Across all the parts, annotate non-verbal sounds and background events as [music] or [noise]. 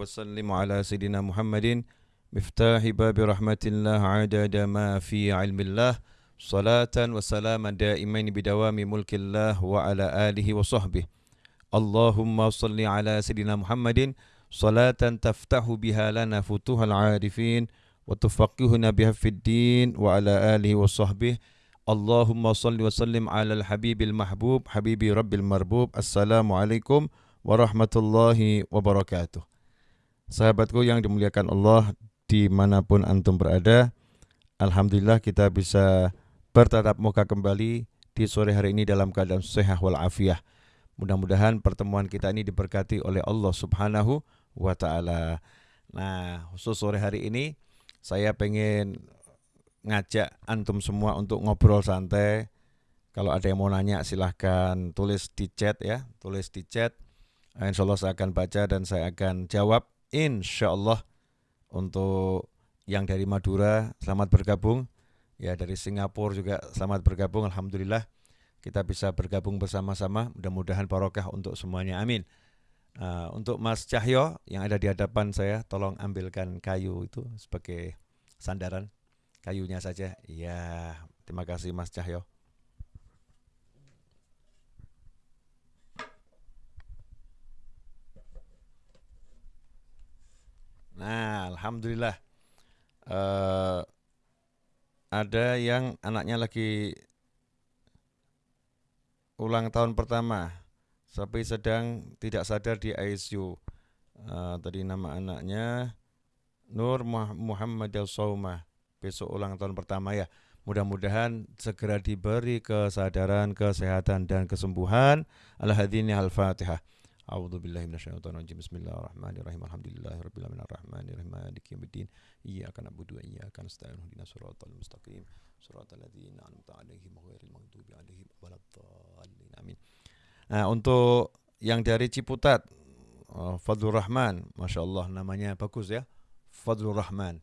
وسلم على سيدنا محمد. مفتاح باب رحمة الله عدد ما في علم الله. صلاة وسلاما دائمين بدوام ملك الله وعلى آله وصحبه. اللهم صل على سيدنا محمد. صلاة تفتح بها لنا فتوح العارفين وتفقهنا بها في الدين وعلى آله وصحبه. اللهم صل وسلم على الحبيب المحبوب حبيب رب المربوب. السلام عليكم ورحمة الله وبركاته. Sahabatku yang dimuliakan Allah di mana pun antum berada Alhamdulillah kita bisa bertatap muka kembali di sore hari ini dalam keadaan sehat walafiat. Mudah-mudahan pertemuan kita ini diberkati oleh Allah subhanahu wa ta'ala. Nah khusus sore hari ini saya pengen ngajak antum semua untuk ngobrol santai. Kalau ada yang mau nanya silahkan tulis di chat ya tulis di chat. Insya Allah saya akan baca dan saya akan jawab insya Allah untuk yang dari Madura selamat bergabung. Ya dari Singapura juga selamat bergabung Alhamdulillah. Kita bisa bergabung bersama-sama mudah-mudahan barokah untuk semuanya amin. Uh, untuk Mas Cahyo yang ada di hadapan saya tolong ambilkan kayu itu sebagai sandaran. Kayunya saja. Ya terima kasih Mas Cahyo Nah, alhamdulillah uh, ada yang anaknya lagi ulang tahun pertama, tapi sedang tidak sadar di ICU. Uh, tadi nama anaknya Nur Muhammad Saumah. Besok ulang tahun pertama ya. Mudah-mudahan segera diberi kesadaran, kesehatan dan kesembuhan. Al-Hadini Al-Fatihah. A'udzu billahi minasyaitonir rajim. Bismillahirrahmanirrahim. Alhamdulillahirabbil alamin arrahmanirrahim maliki yaumiddin. Iyyaka na'budu wa iyyaka nasta'in. Ihdinash shiratal mustaqim. Shiratal ladzina an'amta 'alaihim ghairil maghdubi 'alaihim waladdallin. Amin. Nah, untuk yang dari Ciputat uh, Fadlur Rahman, Masya Allah namanya bagus ya Fadlur Rahman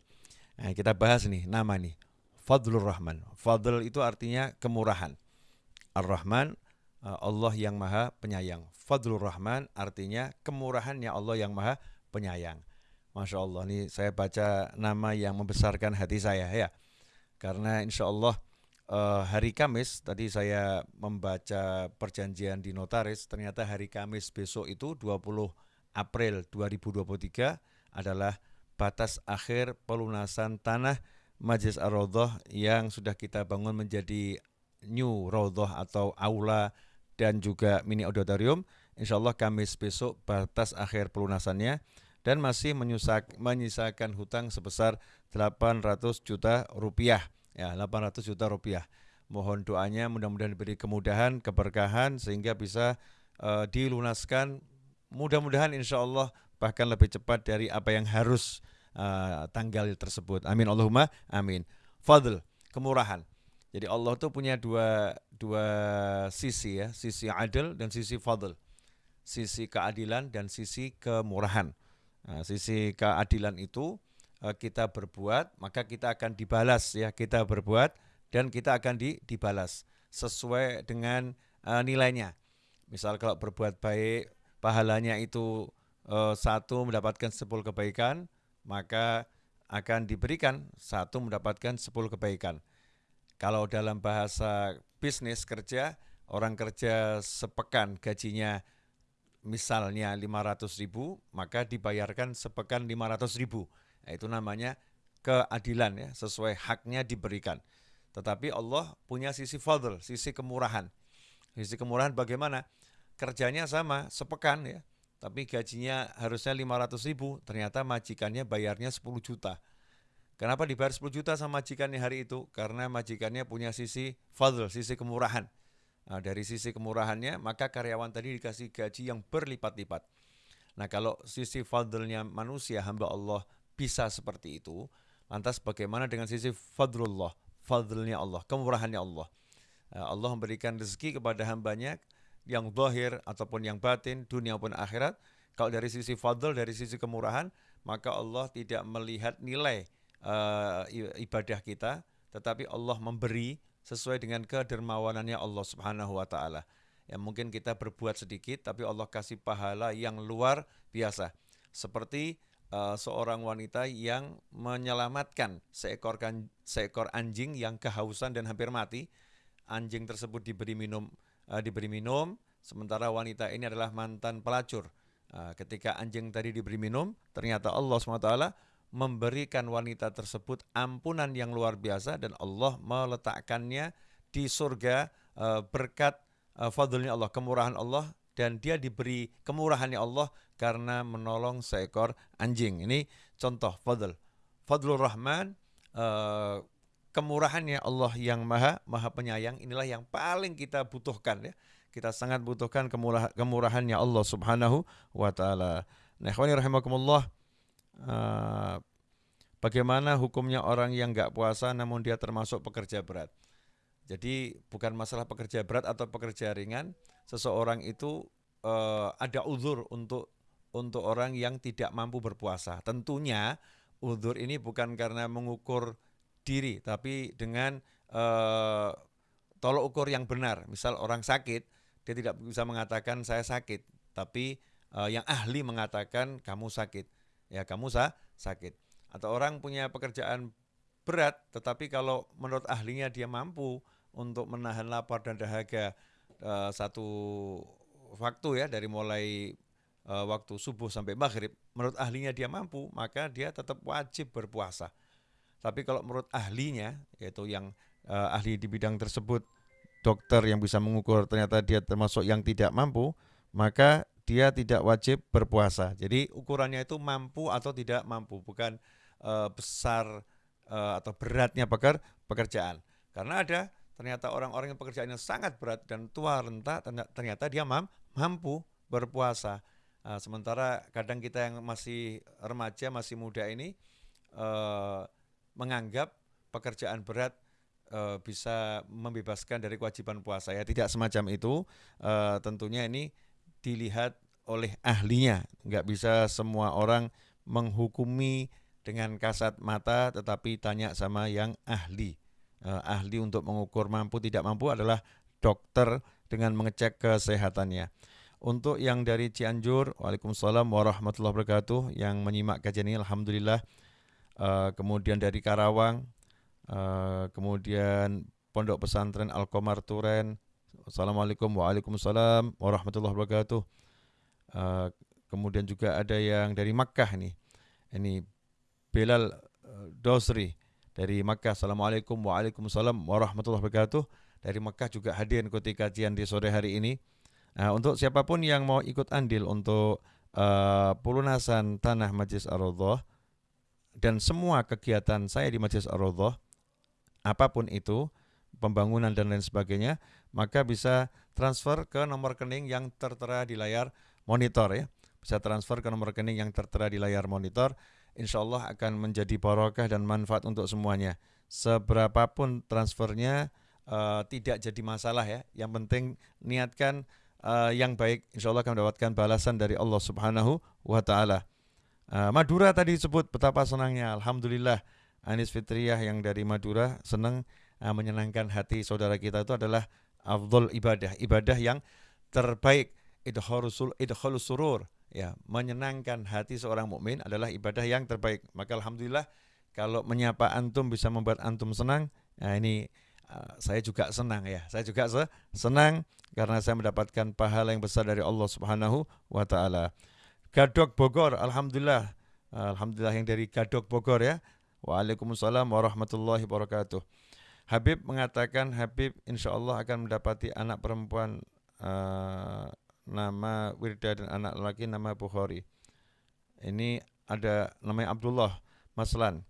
nah, Kita bahas nih nama nih Fadlur Rahman Fadl itu artinya kemurahan Ar-Rahman Allah yang maha penyayang. Fadlur Rahman artinya kemurahannya Allah yang maha penyayang. Masya Allah, ini saya baca nama yang membesarkan hati saya ya. Karena insya Allah uh, hari Kamis, tadi saya membaca perjanjian di notaris, ternyata hari Kamis besok itu 20 April 2023 adalah batas akhir pelunasan tanah Majlis Ar-Raudhah yang sudah kita bangun menjadi new Raudhah atau aula dan juga mini auditorium. Insya Allah Kamis besok batas akhir pelunasannya dan masih menyusak, menyisakan hutang sebesar 800 juta rupiah. Ya, 800 juta rupiah. Mohon doanya mudah-mudahan diberi kemudahan, keberkahan sehingga bisa uh, dilunaskan. Mudah-mudahan insya Allah bahkan lebih cepat dari apa yang harus uh, tanggal tersebut. Amin Allahumma amin. Fadl, kemurahan. Jadi Allah itu punya dua dua sisi ya, sisi adil dan sisi fadl. Sisi keadilan dan sisi kemurahan. Nah, sisi keadilan itu uh, kita berbuat, maka kita akan dibalas ya, kita berbuat dan kita akan di, dibalas sesuai dengan uh, nilainya. Misal kalau berbuat baik, pahalanya itu uh, satu mendapatkan sepuluh kebaikan, maka akan diberikan satu mendapatkan sepuluh kebaikan. Kalau dalam bahasa bisnis kerja, orang kerja sepekan gajinya misalnya 500 ribu, maka dibayarkan sepekan 500 ribu. Nah, itu namanya keadilan ya, sesuai haknya diberikan. Tetapi Allah punya sisi fadl, sisi kemurahan. Sisi kemurahan bagaimana? Kerjanya sama, sepekan ya, tapi gajinya harusnya 500 ribu, ternyata majikannya bayarnya 10 juta. Kenapa dibayar 10 juta sama majikannya hari itu? Karena majikannya punya sisi fadl, sisi kemurahan. Nah, dari sisi kemurahannya, maka karyawan tadi dikasih gaji yang berlipat-lipat. Nah, kalau sisi fadlnya manusia, hamba Allah bisa seperti itu, lantas bagaimana dengan sisi fadlullah, fadlnya Allah, kemurahannya Allah? Nah, Allah memberikan rezeki kepada hambanya yang zahir ataupun yang batin, dunia pun akhirat. Kalau dari sisi fadl, dari sisi kemurahan, maka Allah tidak melihat nilai uh, ibadah kita, tetapi Allah memberi sesuai dengan kedermawanannya Allah Subhanahu wa taala. Ya mungkin kita berbuat sedikit tapi Allah kasih pahala yang luar biasa. seperti uh, seorang wanita yang menyelamatkan seekor kan, seekor anjing yang kehausan dan hampir mati. Anjing tersebut diberi minum uh, diberi minum sementara wanita ini adalah mantan pelacur. Ketika anjing tadi diberi minum, ternyata Allah SWT memberikan wanita tersebut ampunan yang luar biasa dan Allah meletakkannya di surga uh, berkat uh, fadlnya Allah, kemurahan Allah dan dia diberi kemurahannya Allah karena menolong seekor anjing. Ini contoh fadl. Fadlur Rahman uh, kemurahannya Allah yang maha maha penyayang inilah yang paling kita butuhkan ya. Kita sangat butuhkan kemurah, kemurahannya Allah Subhanahu wa taala. Nah, rahimakumullah uh, bagaimana hukumnya orang yang nggak puasa namun dia termasuk pekerja berat. Jadi bukan masalah pekerja berat atau pekerja ringan, seseorang itu uh, ada uzur untuk untuk orang yang tidak mampu berpuasa. Tentunya uzur ini bukan karena mengukur diri, tapi dengan uh, tolok ukur yang benar. Misal orang sakit, dia tidak bisa mengatakan saya sakit, tapi uh, yang ahli mengatakan kamu sakit. Ya kamu sah sakit. Atau orang punya pekerjaan berat, tetapi kalau menurut ahlinya dia mampu untuk menahan lapar dan dahaga uh, satu waktu ya dari mulai uh, waktu subuh sampai maghrib menurut ahlinya dia mampu maka dia tetap wajib berpuasa tapi kalau menurut ahlinya yaitu yang uh, ahli di bidang tersebut dokter yang bisa mengukur ternyata dia termasuk yang tidak mampu maka dia tidak wajib berpuasa jadi ukurannya itu mampu atau tidak mampu bukan uh, besar uh, atau beratnya peker pekerjaan karena ada ternyata orang-orang yang pekerjaannya sangat berat dan tua renta ternyata dia mampu berpuasa. Nah, sementara kadang kita yang masih remaja, masih muda ini eh, menganggap pekerjaan berat bisa membebaskan dari kewajiban puasa. Ya tidak semacam itu. Eh, tentunya ini dilihat oleh ahlinya. Nggak bisa semua orang menghukumi dengan kasat mata, tetapi tanya sama yang ahli uh, ahli untuk mengukur mampu tidak mampu adalah dokter dengan mengecek kesehatannya. Untuk yang dari Cianjur, Waalaikumsalam warahmatullahi wabarakatuh yang menyimak kajian ini Alhamdulillah. Uh, kemudian dari Karawang, uh, kemudian Pondok Pesantren Al-Komar Turen. Assalamualaikum Waalaikumsalam warahmatullahi wabarakatuh. Uh, kemudian juga ada yang dari Makkah nih. Ini Belal Dosri dari Makkah. Assalamualaikum Waalaikumsalam warahmatullahi wabarakatuh. Dari Makkah juga hadir ikuti kajian di sore hari ini. Nah, untuk siapa pun yang mau ikut andil untuk uh, pelunasan tanah Majlis ar dan semua kegiatan saya di Majlis ar apa pun itu, pembangunan dan lain sebagainya, maka bisa transfer ke nomor rekening yang tertera di layar monitor ya. Bisa transfer ke nomor rekening yang tertera di layar monitor insya Allah akan menjadi barokah dan manfaat untuk semuanya. Seberapapun transfernya uh, tidak jadi masalah ya. Yang penting niatkan uh, yang baik, insya Allah akan mendapatkan balasan dari Allah Subhanahu wa Ta'ala. Uh, Madura tadi disebut betapa senangnya, Alhamdulillah. Anis Fitriyah yang dari Madura senang uh, menyenangkan hati saudara kita itu adalah afdol ibadah, ibadah yang terbaik. Idhulus surur, ya menyenangkan hati seorang mukmin adalah ibadah yang terbaik. Maka alhamdulillah kalau menyapa antum bisa membuat antum senang, nah ini uh, saya juga senang ya. Saya juga se senang karena saya mendapatkan pahala yang besar dari Allah Subhanahu wa taala. Gadok Bogor, alhamdulillah. Alhamdulillah yang dari Gadok Bogor ya. Waalaikumsalam warahmatullahi wabarakatuh. Habib mengatakan Habib insya Allah akan mendapati anak perempuan uh, nama Wirda dan anak laki nama Bukhari. Ini ada namanya Abdullah Maslan.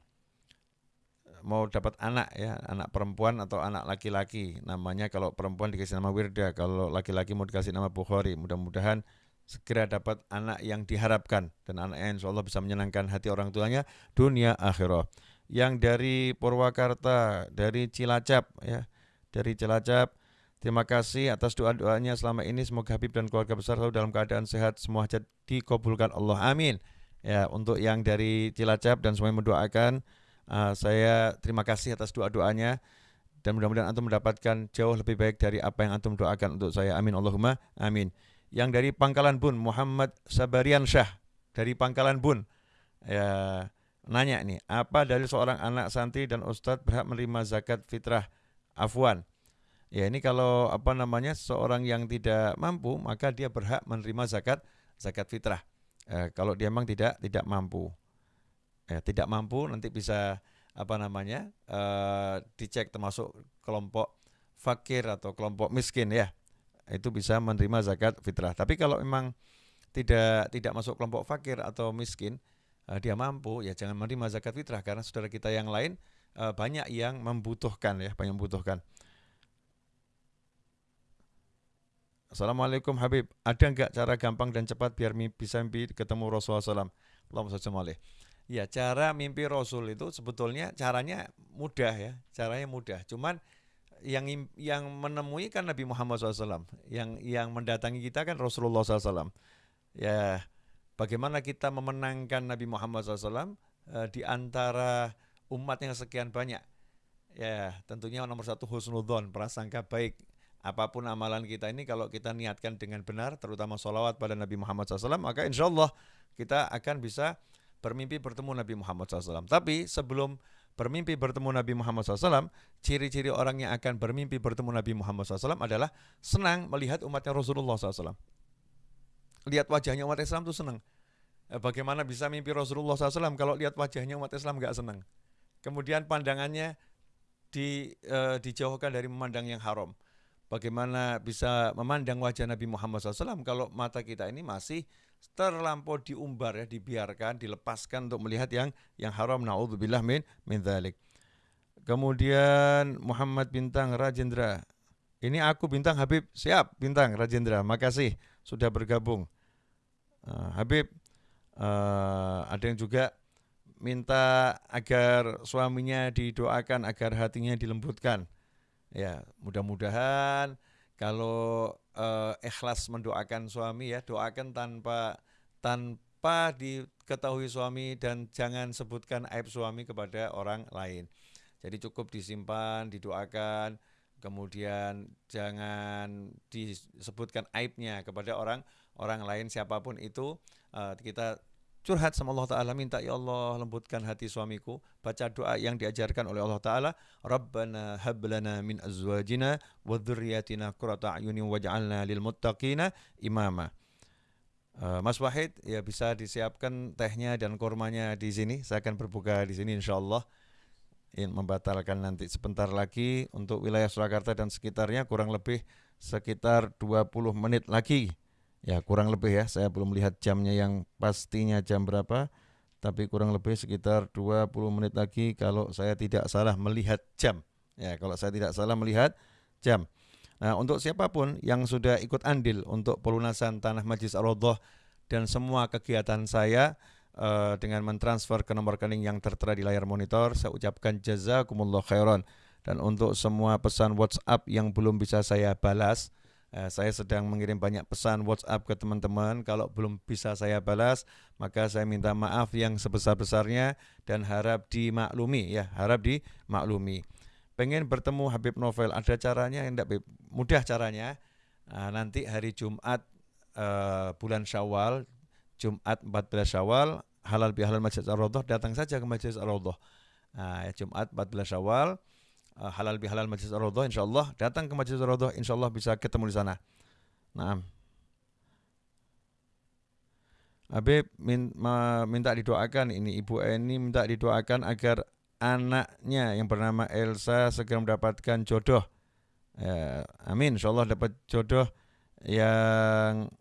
Mau dapat anak ya, anak perempuan atau anak laki-laki. Namanya kalau perempuan dikasih nama Wirda, kalau laki-laki mau dikasih nama Bukhari. Mudah-mudahan segera dapat anak yang diharapkan dan anak yang insya Allah bisa menyenangkan hati orang tuanya dunia akhirat. Yang dari Purwakarta, dari Cilacap ya, dari Cilacap Terima kasih atas doa-doanya selama ini. Semoga Habib dan keluarga besar selalu dalam keadaan sehat. Semua hajat dikabulkan Allah. Amin. Ya, untuk yang dari Cilacap dan semuanya mendoakan, uh, saya terima kasih atas doa-doanya dan mudah-mudahan antum mendapatkan jauh lebih baik dari apa yang antum doakan untuk saya. Amin Allahumma amin. Yang dari Pangkalan Bun Muhammad Sabarian Syah dari Pangkalan Bun. Ya, nanya nih, apa dari seorang anak santri dan ustadz berhak menerima zakat fitrah afwan? Ya ini kalau apa namanya seorang yang tidak mampu maka dia berhak menerima zakat zakat fitrah. Eh, kalau dia memang tidak tidak mampu, eh, tidak mampu nanti bisa apa namanya eh, dicek termasuk kelompok fakir atau kelompok miskin ya itu bisa menerima zakat fitrah. Tapi kalau memang tidak tidak masuk kelompok fakir atau miskin uh, dia mampu ya jangan menerima zakat fitrah karena saudara kita yang lain uh, banyak yang membutuhkan ya banyak membutuhkan. Assalamualaikum Habib, ada nggak cara gampang dan cepat biar bisa mimpi ketemu Rasulullah SAW? Allahumma Ya, cara mimpi Rasul itu sebetulnya caranya mudah ya, caranya mudah. Cuman yang yang menemui kan Nabi Muhammad SAW, yang yang mendatangi kita kan Rasulullah SAW. Ya, bagaimana kita memenangkan Nabi Muhammad SAW eh, di antara umat yang sekian banyak? Ya, tentunya nomor satu husnudon, prasangka baik. Apa pun amalan kita ini kalau kita niatkan dengan benar terutama sholawat pada Nabi Muhammad SAW maka insya Allah kita akan bisa bermimpi bertemu Nabi Muhammad SAW tapi sebelum bermimpi bertemu Nabi Muhammad SAW ciri-ciri orang yang akan bermimpi bertemu Nabi Muhammad SAW adalah senang melihat umatnya Rasulullah SAW lihat wajahnya umat Islam itu senang eh, bagaimana bisa mimpi Rasulullah SAW kalau lihat wajahnya umat Islam nggak senang kemudian pandangannya di, uh, dijauhkan dari memandang yang haram bagaimana bisa memandang wajah Nabi Muhammad SAW kalau mata kita ini masih terlampau diumbar ya, dibiarkan, dilepaskan untuk melihat yang yang haram. Naudzubillah min min dzalik. Kemudian Muhammad Bintang Rajendra. Ini aku Bintang Habib, siap Bintang Rajendra. Makasih sudah bergabung. Uh, Habib, uh, ada yang juga minta agar suaminya didoakan agar hatinya dilembutkan. Ya, mudah-mudahan kalau uh, ikhlas mendoakan suami ya, doakan tanpa tanpa diketahui suami dan jangan sebutkan aib suami kepada orang lain. Jadi cukup disimpan, didoakan, kemudian jangan disebutkan aibnya kepada orang orang lain siapa pun itu. Uh, kita curhat sama Allah Ta'ala minta ya Allah lembutkan hati suamiku. Baca doa yang diajarkan oleh Allah Ta'ala Rabbana hablana min azwajina wa dhurriyyatina qurrata a'yunin waj'alna lil muttaqina imama. Uh, Mas Wahid ya bisa disiapkan tehnya dan kurmanya di sini. Saya akan berbuka di sini insyaallah. Ini membatalkan nanti sebentar lagi untuk wilayah Surakarta dan sekitarnya kurang lebih sekitar 20 menit lagi Ya kurang lebih ya, saya belum lihat jamnya yang pastinya jam berapa, tapi kurang lebih sekitar 20 menit lagi kalau saya tidak salah melihat jam. Ya kalau saya tidak salah melihat jam. Nah untuk siapa pun yang sudah ikut andil untuk pelunasan tanah Majlis ar dan semua kegiatan saya uh, dengan mentransfer ke nomor rekening yang tertera di layar monitor, saya ucapkan jazakumullah khairan. Dan untuk semua pesan WhatsApp yang belum bisa saya balas, Eh, saya sedang mengirim banyak pesan WhatsApp ke teman-teman. Kalau belum bisa saya balas, maka saya minta maaf yang sebesar-besarnya dan harap dimaklumi ya, harap dimaklumi. Pengen bertemu Habib Novel, ada caranya enggak Mudah caranya. Nah, nanti hari Jumat uh, bulan Syawal, Jumat 14 Syawal, halal bihalal Masjid Ar-Raudhah, datang saja ke Masjid Ar-Raudhah. Nah, ya, Jumat 14 Syawal, uh, halal bihalal majlis ar-raudhah insyaallah datang ke majlis ar-raudhah insyaallah bisa ketemu di sana. Nah. Habib minta didoakan ini Ibu Eni minta didoakan agar anaknya yang bernama Elsa segera mendapatkan jodoh. Ya, amin insyaallah dapat jodoh yang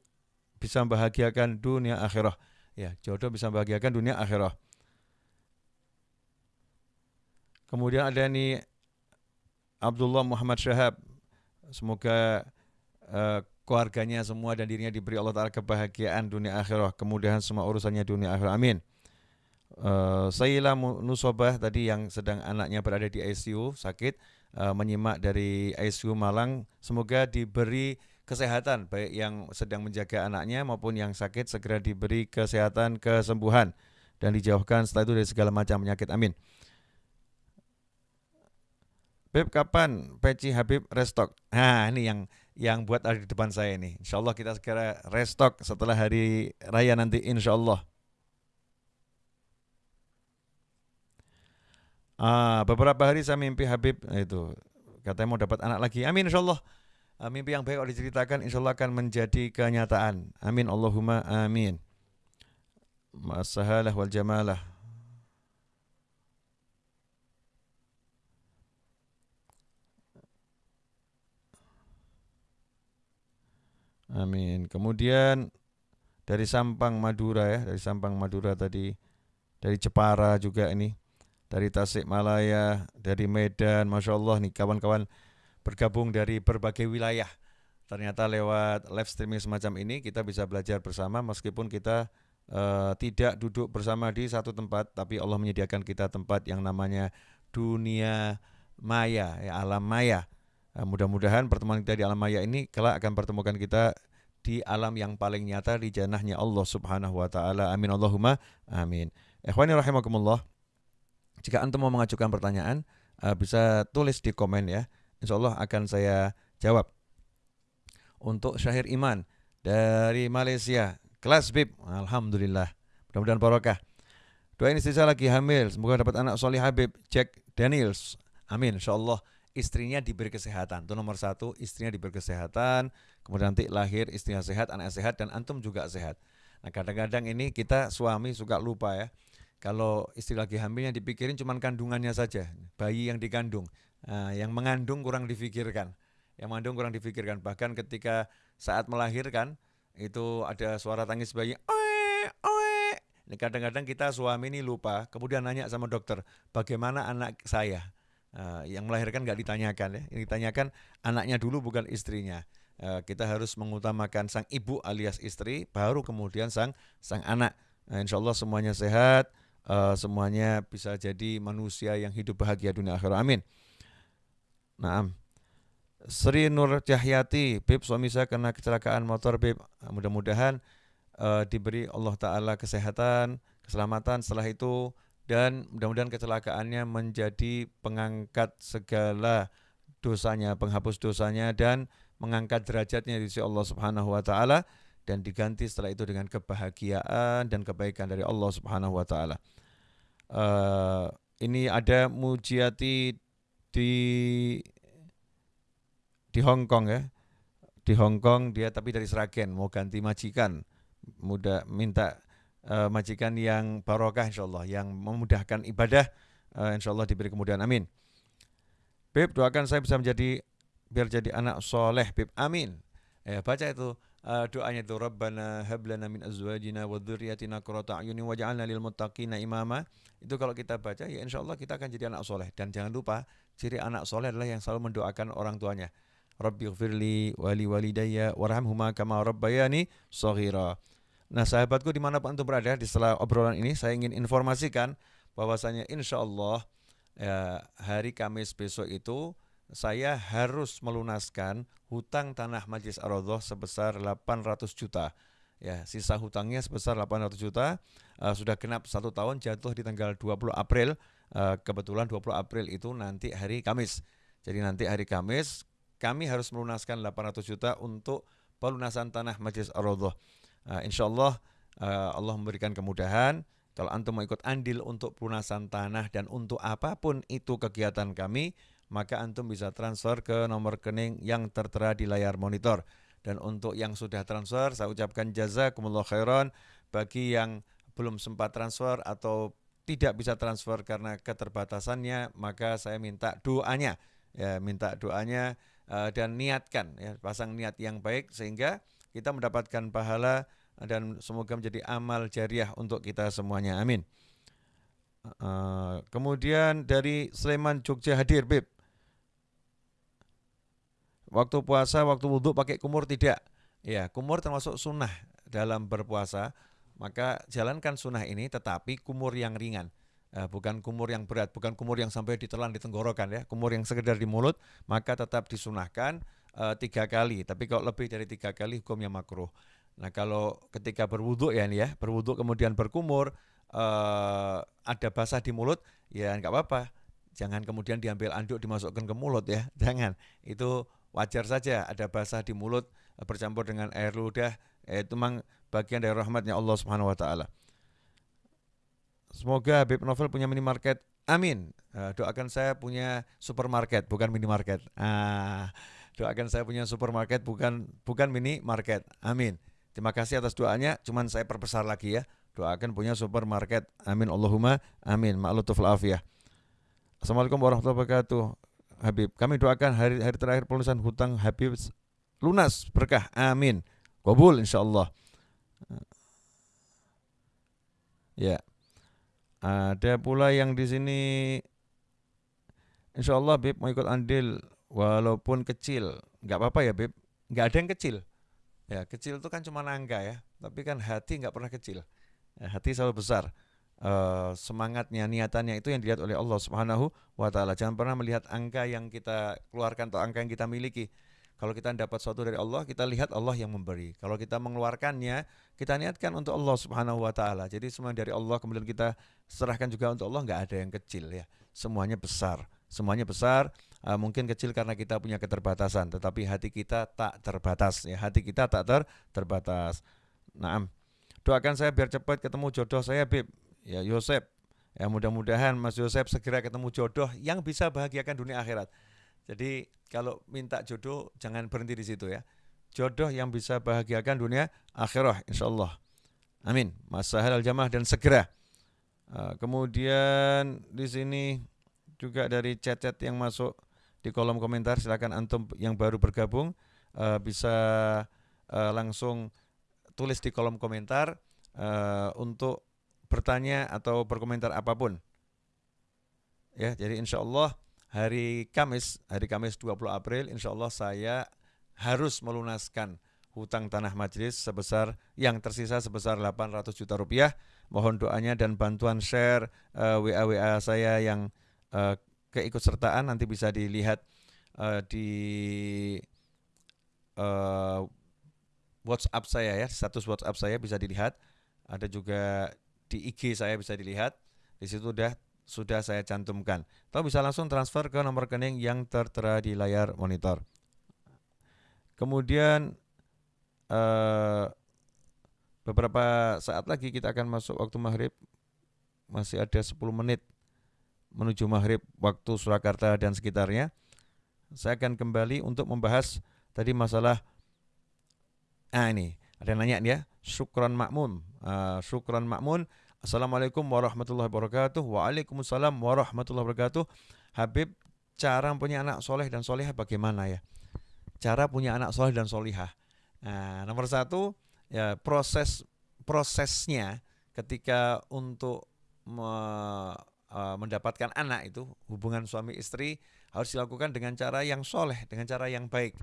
bisa membahagiakan dunia akhirah. Ya, jodoh bisa membahagiakan dunia akhirah. Kemudian ada nih Abdullah Muhammad Syahab. Semoga uh, keluarganya semua dan dirinya diberi Allah Ta'ala kebahagiaan dunia akhirah, kemudahan semua urusannya dunia akhirah. Amin. Uh, Sayyila Nusobah tadi yang sedang anaknya berada di ICU sakit uh, menyimak dari ICU Malang semoga diberi kesehatan baik yang sedang menjaga anaknya maupun yang sakit segera diberi kesehatan kesembuhan dan dijauhkan setelah itu dari segala macam penyakit amin Beb kapan peci Habib restock? Nah ini yang yang buat ada di depan saya ini. Insya Allah kita segera restock setelah hari raya nanti insya Allah. Ah, beberapa hari saya mimpi Habib nah itu katanya mau dapat anak lagi. Amin insya Allah. Ah, mimpi yang baik kalau diceritakan insya Allah akan menjadi kenyataan. Amin Allahumma amin. Masahalah wal jamalah. Kemudian dari Sampang Madura ya, dari Sampang Madura tadi, dari Jepara juga ini dari Tasikmalaya, dari Medan, masya Allah nih kawan-kawan bergabung dari berbagai wilayah. Ternyata lewat live streaming semacam ini kita bisa belajar bersama meskipun kita uh, tidak duduk bersama di satu tempat, tapi Allah menyediakan kita tempat yang namanya dunia maya, ya, alam maya. Uh, mudah-mudahan pertemuan kita di alam maya ini kelak akan pertemukan kita di alam yang paling nyata di janahnya Allah Subhanahu wa taala. Amin Allahumma amin. Ikhwani rahimakumullah. Jika antum mau mengajukan pertanyaan, uh, bisa tulis di komen ya. Insya Allah akan saya jawab. Untuk Syahir Iman dari Malaysia, kelas BIP, Alhamdulillah. Mudah-mudahan barokah. Doain istri saya lagi hamil, semoga dapat anak solih Habib, Jack Daniels. Amin, insya Allah istrinya diberi kesehatan. Itu nomor satu, istrinya diberi kesehatan. Kemudian nanti lahir istrinya sehat, anak sehat, dan antum juga sehat. Nah kadang-kadang ini kita suami suka lupa ya kalau istri lagi hamil yang dipikirin cuma kandungannya saja, bayi yang dikandung. Nah, yang mengandung kurang difikirkan. Yang mengandung kurang difikirkan. Bahkan ketika saat melahirkan itu ada suara tangis bayi, oe, oe. Kadang-kadang kita suami ini lupa, kemudian nanya sama dokter, bagaimana anak saya? Uh, yang melahirkan nggak ditanyakan ya, yang ditanyakan anaknya dulu bukan istrinya. Uh, kita harus mengutamakan sang ibu alias istri, baru kemudian sang sang anak. Nah, insya Allah semuanya sehat uh, semuanya bisa jadi manusia yang hidup bahagia dunia akhirat. Amin. Nah, Sri Nur Cahyati, Bib suami saya kena kecelakaan motor, Bib. Mudah-mudahan uh, diberi Allah Ta'ala kesehatan, keselamatan setelah itu, dan mudah-mudahan kecelakaannya menjadi pengangkat segala dosanya, penghapus dosanya, dan mengangkat derajatnya di sisi Allah Subhanahu wa taala dan diganti setelah itu dengan kebahagiaan dan kebaikan dari Allah Subhanahu wa taala. Uh, ini ada Mujiati di di Hong Kong ya. Di Hong Kong dia tapi dari Seragen mau ganti majikan. Mudah minta uh, majikan yang barokah insyaallah yang memudahkan ibadah uh, insyaallah diberi kemudahan amin. Beb doakan saya bisa menjadi biar jadi anak soleh Beb amin. Ya baca itu uh, doanya itu Rabbana hablana min azwajina wa dzurriyyatina qurrata a'yunin waj'alna lil muttaqina imama. Itu kalau kita baca ya insyaallah kita akan jadi anak soleh dan jangan lupa ciri anak soleh adalah yang selalu mendoakan orang tuanya. Rabbi ghfirli wali walidayya warhamhuma kama rabbayani shaghira. Nah sahabatku di mana pun antum berada di setelah obrolan ini saya ingin informasikan bahwasanya insya Allah ya, hari Kamis besok itu saya harus melunaskan hutang tanah Majlis ar sebesar 800 juta. Ya, sisa hutangnya sebesar 800 juta uh, sudah genap satu tahun jatuh di tanggal 20 April. Uh, kebetulan 20 April itu nanti hari Kamis. Jadi nanti hari Kamis kami harus melunaskan 800 juta untuk pelunasan tanah Majlis ar Uh, insya Allah uh, Allah memberikan kemudahan. Kalau antum mau ikut andil untuk pelunasan tanah dan untuk apa pun itu kegiatan kami, maka antum bisa transfer ke nomor rekening yang tertera di layar monitor. Dan untuk yang sudah transfer, saya ucapkan jazakumullah khairan bagi yang belum sempat transfer atau tidak bisa transfer karena keterbatasannya, maka saya minta doanya, ya minta doanya uh, dan niatkan, ya pasang niat yang baik sehingga kita mendapatkan pahala dan semoga menjadi amal jariah untuk kita semuanya. Amin. Uh, kemudian dari Sleman Jogja hadir Bib Waktu puasa, waktu wudhu pakai kumur tidak. Ya, kumur termasuk sunnah dalam berpuasa. Maka jalankan sunnah ini tetapi kumur yang ringan. Uh, bukan kumur yang berat, bukan kumur yang sampai ditelan di tenggorokan ya. Kumur yang sekedar di mulut, maka tetap disunahkan uh, tiga kali. Tapi kalau lebih dari tiga kali hukumnya makruh. Nah kalau ketika berwudhu ya nih ya, berwudhu kemudian berkumur, uh, ada basah di mulut, ya nggak apa-apa. Jangan kemudian diambil anduk dimasukkan ke mulut ya, [laughs] jangan. Itu wajar saja ada basah di mulut eh, bercampur dengan air ludah eh, itu memang bagian dari rahmatnya Allah Subhanahu wa taala. semoga Habib Novel punya minimarket. Amin. Doakan saya punya supermarket bukan minimarket. Ah, doakan saya punya supermarket bukan bukan minimarket. Amin. Terima kasih atas doanya. Cuman saya perbesar lagi ya. Doakan punya supermarket. Amin Allahumma amin. Ma'lutuf afiyah. Assalamualaikum warahmatullahi wabarakatuh. Habib, kami doakan hari hari terakhir pelunasan hutang Habib lunas berkah. Amin. Kabul insyaallah. Ya. Ada pula yang di sini Insya Allah Bib mau ikut andil walaupun kecil. Nggak apa-apa ya Bib. Nggak ada yang kecil. Ya kecil itu kan cuma angka ya. Tapi kan hati nggak pernah kecil. Ya, hati selalu besar. Uh, semangatnya, niatannya itu yang dilihat oleh Allah Subhanahu wa taala. Jangan pernah melihat angka yang kita keluarkan atau angka yang kita miliki. Kalau kita dapat sesuatu dari Allah, kita lihat Allah yang memberi. Kalau kita mengeluarkannya, kita niatkan untuk Allah Subhanahu wa taala. Jadi semua dari Allah kemudian kita serahkan juga untuk Allah, nggak ada yang kecil ya. Semuanya besar. Semuanya besar, uh, mungkin kecil karena kita punya keterbatasan, tetapi hati kita tak terbatas ya. Hati kita tak ter terbatas. Naam. Doakan saya biar cepat ketemu jodoh saya, Bib. Ya, Yosep. Ya, mudah-mudahan Mas Yosep segera ketemu jodoh yang bisa bahagiakan dunia akhirat. Jadi kalau minta jodoh jangan berhenti di situ ya. Jodoh yang bisa bahagiakan dunia akhirah insya Allah. Amin. Masahal al-jamaah dan segera. Uh, kemudian di sini juga dari chat-chat yang masuk di kolom komentar silakan antum yang baru bergabung uh, bisa uh, langsung tulis di kolom komentar uh, untuk bertanya atau berkomentar apa pun. Ya, jadi insya Allah hari Kamis, hari Kamis 20 April, insya Allah saya harus melunaskan hutang tanah majelis sebesar yang tersisa sebesar 800 juta rupiah. Mohon doanya dan bantuan share uh, WA WA saya yang uh, keikutsertaan nanti bisa dilihat uh, di uh, WhatsApp saya ya, status WhatsApp saya bisa dilihat. Ada juga di IG saya bisa dilihat. Di situ udah sudah saya cantumkan. Atau bisa langsung transfer ke nomor rekening yang tertera di layar monitor. Kemudian eh, beberapa saat lagi kita akan masuk waktu maghrib. Masih ada 10 menit menuju maghrib waktu Surakarta dan sekitarnya. Saya akan kembali untuk membahas tadi masalah ah ini ada yang nanya dia syukron makmun uh, syukron makmun Assalamualaikum warahmatullahi wabarakatuh. Waalaikumsalam warahmatullahi wabarakatuh. Habib, cara punya anak soleh dan solehah bagaimana ya? Cara punya anak soleh dan solehah. Nah, nomor satu, ya proses prosesnya ketika untuk me, uh, mendapatkan anak itu hubungan suami istri harus dilakukan dengan cara yang soleh, dengan cara yang baik.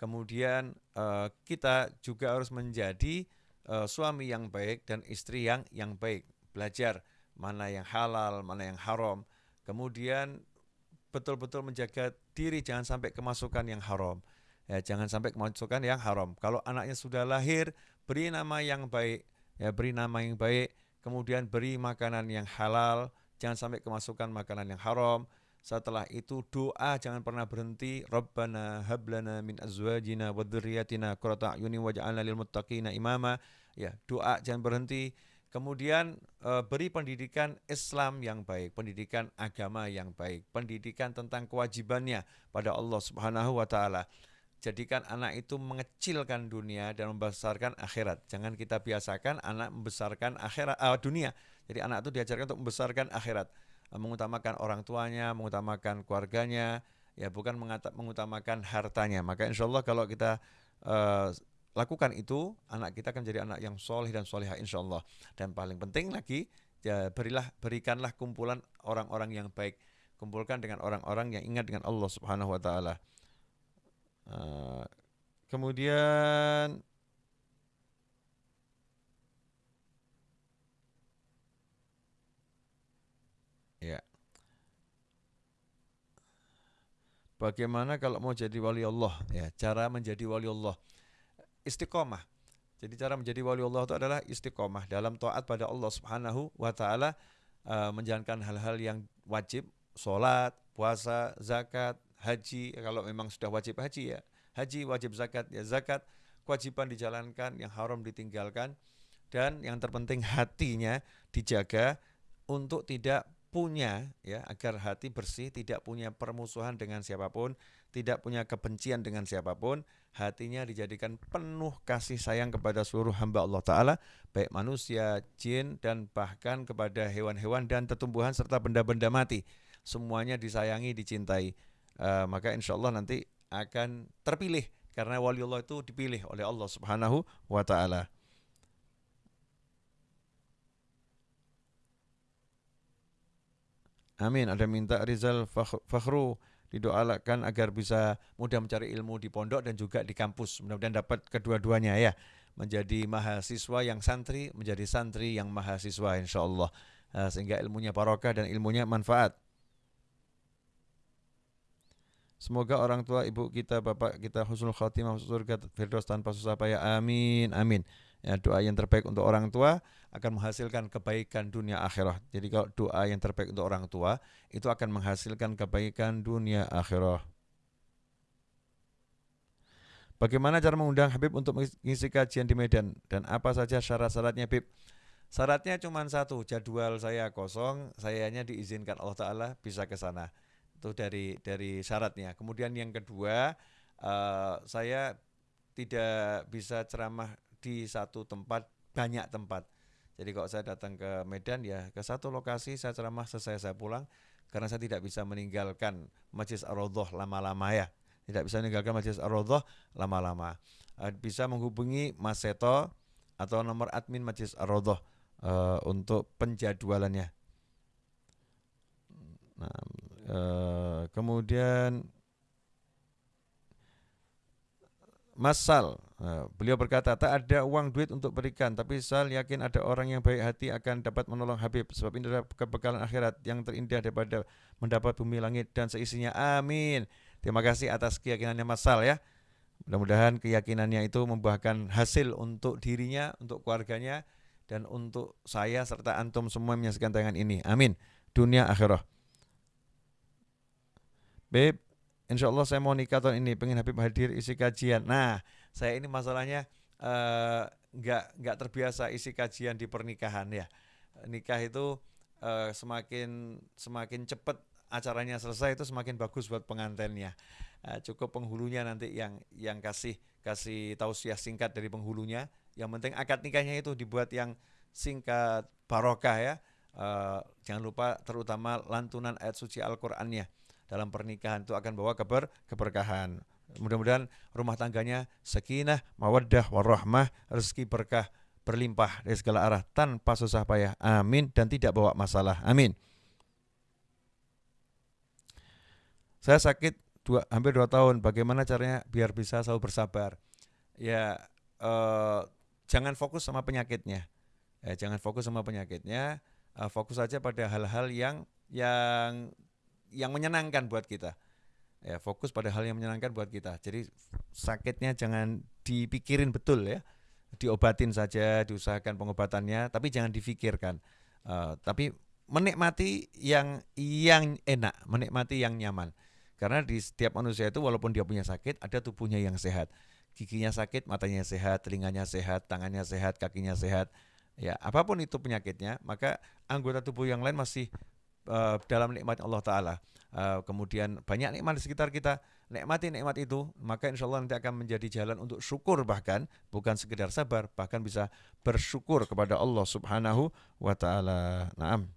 Kemudian uh, kita juga harus menjadi uh, suami yang baik dan istri yang yang baik belajar mana yang halal, mana yang haram. Kemudian betul-betul menjaga diri jangan sampai kemasukan yang haram. Ya, jangan sampai kemasukan yang haram. Kalau anaknya sudah lahir, beri nama yang baik, ya beri nama yang baik, kemudian beri makanan yang halal, jangan sampai kemasukan makanan yang haram. Setelah itu doa jangan pernah berhenti. Rabbana hablana min azwajina wa dzurriyyatina qurrata a'yunin waj'alna lil muttaqina imama. Ya, doa jangan berhenti. Kemudian e, beri pendidikan Islam yang baik, pendidikan agama yang baik, pendidikan tentang kewajibannya pada Allah Subhanahu wa taala. Jadikan anak itu mengecilkan dunia dan membesarkan akhirat. Jangan kita biasakan anak membesarkan akhirat uh, dunia. Jadi anak itu diajarkan untuk membesarkan akhirat, mengutamakan orang tuanya, mengutamakan keluarganya, ya bukan mengutamakan hartanya. Maka insya Allah kalau kita uh, lakukan itu, anak kita akan jadi anak yang soleh dan soleha insya Allah. Dan paling penting lagi, ya, berilah berikanlah kumpulan orang-orang yang baik. Kumpulkan dengan orang-orang yang ingat dengan Allah Subhanahu Wa Taala. Uh, kemudian ya. Bagaimana kalau mau jadi wali Allah? Ya, cara menjadi wali Allah istiqomah. Jadi cara menjadi wali Allah itu adalah istiqomah dalam taat pada Allah Subhanahu wa taala uh, menjalankan hal-hal yang wajib, sholat, puasa, zakat, haji. Kalau memang sudah wajib haji ya, haji wajib zakat ya zakat, kewajiban dijalankan, yang haram ditinggalkan dan yang terpenting hatinya dijaga untuk tidak punya ya agar hati bersih tidak punya permusuhan dengan siapa pun tidak punya kebencian dengan siapa pun hatinya dijadikan penuh kasih sayang kepada seluruh hamba Allah Ta'ala baik manusia, jin dan bahkan kepada hewan-hewan dan tetumbuhan serta benda-benda mati semuanya disayangi, dicintai uh, maka insya Allah nanti akan terpilih karena wali Allah itu dipilih oleh Allah Subhanahu wa taala. Amin. Ada minta Rizal Fakhru didoakan agar bisa mudah mencari ilmu di pondok dan juga di kampus. Mudah-mudahan dapat kedua-duanya ya. Menjadi mahasiswa yang santri, menjadi santri yang mahasiswa insya Allah. Eh, sehingga ilmunya barokah dan ilmunya manfaat. Semoga orang tua ibu kita, bapak kita husnul khatimah surga firdaus tanpa susah payah. Amin. Amin. Ya, doa yang terbaik untuk orang tua akan menghasilkan kebaikan dunia akhirat. Jadi kalau doa yang terbaik untuk orang tua itu akan menghasilkan kebaikan dunia akhirat. Bagaimana cara mengundang Habib untuk mengisi kajian di Medan dan apa saja syarat-syaratnya Habib? Syaratnya cuma satu, jadwal saya kosong, sayanya diizinkan Allah Taala bisa ke sana itu dari dari syaratnya. Kemudian yang kedua, uh, saya tidak bisa ceramah di satu tempat banyak tempat. Jadi kalau saya datang ke Medan ya ke satu lokasi saya ceramah selesai saya pulang karena saya tidak bisa meninggalkan Majlis Ar-Raudhah lama-lama ya. Tidak bisa meninggalkan Majlis Ar-Raudhah lama-lama. Uh, bisa menghubungi Mas Seto atau nomor admin Majlis Ar-Raudhah uh, untuk penjadwalannya. Nah, Eh, kemudian Masal, uh, beliau berkata, tak ada uang duit untuk berikan, tapi Sal yakin ada orang yang baik hati akan dapat menolong Habib, sebab ini adalah kebekalan akhirat yang terindah daripada mendapat bumi langit dan seisinya. Amin. Terima kasih atas keyakinannya Masal ya. Mudah-mudahan keyakinannya itu membuahkan hasil untuk dirinya, untuk keluarganya, dan untuk saya serta antum semua yang menyaksikan tayangan ini. Amin. Dunia akhirah. Beb, insya Allah saya mau nikah tahun ini, pengen Habib hadir isi kajian. Nah, saya ini masalahnya uh, nggak terbiasa isi kajian di pernikahan ya. Nikah itu uh, semakin semakin cepat acaranya selesai itu semakin bagus buat pengantinnya. Uh, cukup penghulunya nanti yang yang kasih kasih tausiah singkat dari penghulunya. Yang penting akad nikahnya itu dibuat yang singkat barokah ya. Uh, jangan lupa terutama lantunan ayat suci Al-Qur'annya dalam pernikahan itu akan bawa keber keberkahan. Mudah-mudahan rumah tangganya sakinah, mawaddah, warahmah, rezeki berkah berlimpah dari segala arah tanpa susah payah. Amin dan tidak bawa masalah. Amin. Saya sakit dua, hampir dua tahun. Bagaimana caranya biar bisa selalu bersabar? Ya eh, jangan fokus sama penyakitnya. Ya, jangan fokus sama penyakitnya. Eh, fokus saja pada hal-hal yang yang yang menyenangkan buat kita. Ya, fokus pada hal yang menyenangkan buat kita. Jadi sakitnya jangan dipikirin betul ya. Diobatin saja, diusahakan pengobatannya, tapi jangan difikirkan. Uh, tapi menikmati yang yang enak, menikmati yang nyaman. Karena di setiap manusia itu walaupun dia punya sakit, ada tubuhnya yang sehat. Giginya sakit, matanya sehat, telinganya sehat, tangannya sehat, kakinya sehat. Ya, apa pun itu penyakitnya, maka anggota tubuh yang lain masih uh, dalam nikmat Allah Ta'ala. Uh, kemudian banyak nikmat di sekitar kita, nikmati nikmat itu, maka insya Allah nanti akan menjadi jalan untuk syukur bahkan, bukan sekedar sabar, bahkan bisa bersyukur kepada Allah Subhanahu wa Ta'ala. Naam.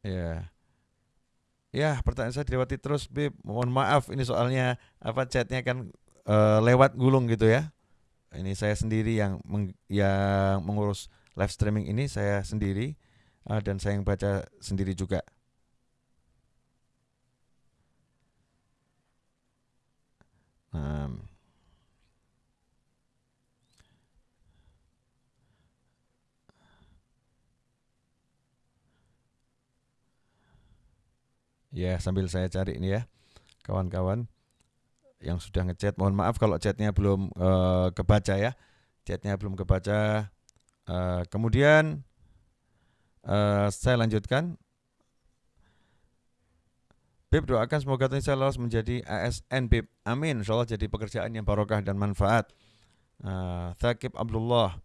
Ya. Ya, pertanyaan saya dilewati terus, Bib. Mohon maaf, ini soalnya apa chatnya kan uh, lewat gulung gitu ya ini saya sendiri yang meng, yang mengurus live streaming ini saya sendiri uh, dan saya yang baca sendiri juga. Um, ya sambil saya cari ini ya kawan-kawan yang sudah ngechat mohon maaf kalau chatnya belum uh, kebaca ya chatnya belum kebaca uh, kemudian uh, saya lanjutkan Bib doakan semoga saya lolos menjadi ASN Bib amin insya jadi pekerjaan yang barokah dan manfaat uh, Thakib Abdullah.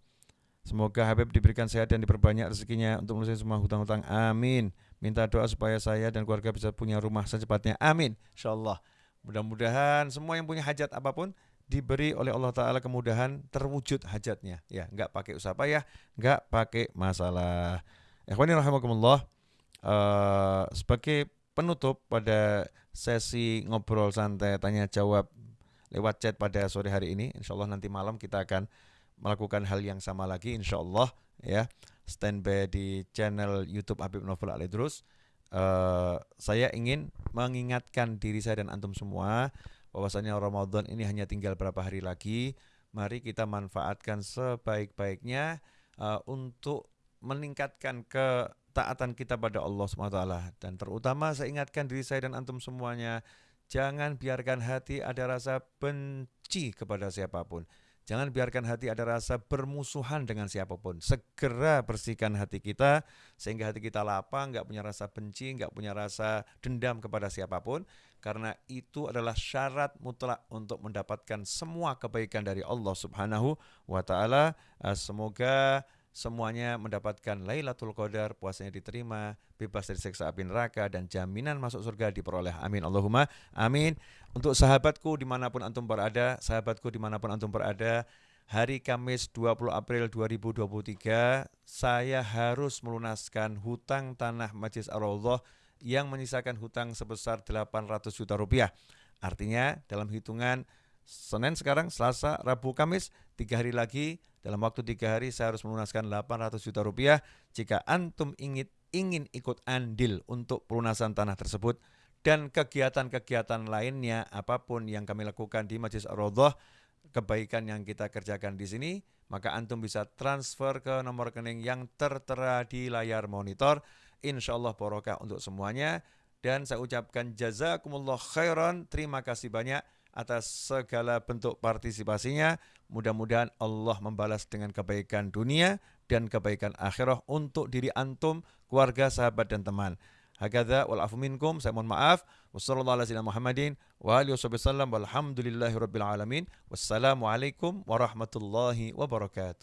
Semoga Habib diberikan sehat dan diperbanyak rezekinya untuk melunasi semua hutang-hutang. Amin. Minta doa supaya saya dan keluarga bisa punya rumah secepatnya. Amin. Insyaallah. Mudah-mudahan semua yang punya hajat apa pun diberi oleh Allah Taala kemudahan terwujud hajatnya. Ya, nggak pakai usaha payah, nggak pakai masalah. Ikhwani rahimakumullah. Uh, sebagai penutup pada sesi ngobrol santai tanya jawab lewat chat pada sore hari ini. Insya Allah nanti malam kita akan melakukan hal yang sama lagi insya Allah ya standby di channel YouTube Habib Novel Alidrus uh, saya ingin mengingatkan diri saya dan antum semua bahwasanya Ramadan ini hanya tinggal berapa hari lagi. Mari kita manfaatkan sebaik-baiknya uh, untuk meningkatkan ketaatan kita pada Allah SWT dan terutama saya ingatkan diri saya dan antum semuanya jangan biarkan hati ada rasa benci kepada siapa pun Jangan biarkan hati ada rasa bermusuhan dengan siapa pun. Segera bersihkan hati kita sehingga hati kita lapang, nggak punya rasa benci, nggak punya rasa dendam kepada siapa pun. Karena itu adalah syarat mutlak untuk mendapatkan semua kebaikan dari Allah Subhanahu wa taala. Eh, semoga semuanya mendapatkan Lailatul Qadar, puasanya diterima, bebas dari siksa api neraka dan jaminan masuk surga diperoleh. Amin. Allahumma amin. Untuk sahabatku di mana pun antum berada, sahabatku di mana pun antum berada, hari Kamis 20 April 2023 saya harus melunaskan hutang tanah Majlis Ar-Raudhah yang menyisakan hutang sebesar 800 juta rupiah. Artinya dalam hitungan Senin sekarang, Selasa, Rabu, Kamis, tiga hari lagi dalam waktu tiga hari saya harus melunaskan 800 juta rupiah. Jika antum ingin ingin ikut andil untuk pelunasan tanah tersebut dan kegiatan-kegiatan lainnya apa pun yang kami lakukan di Majlis Ar-Raudhah, kebaikan yang kita kerjakan di sini, maka antum bisa transfer ke nomor rekening yang tertera di layar monitor. Insya Allah barokah untuk semuanya. Dan saya ucapkan jazakumullah khairan. Terima kasih banyak atas segala bentuk partisipasinya. Mudah-mudahan Allah membalas dengan kebaikan dunia dan kebaikan akhirah untuk diri antum, keluarga, sahabat dan teman. Hakadha wal minkum. Saya mohon maaf. Wassalamualaikum warahmatullahi wabarakatuh.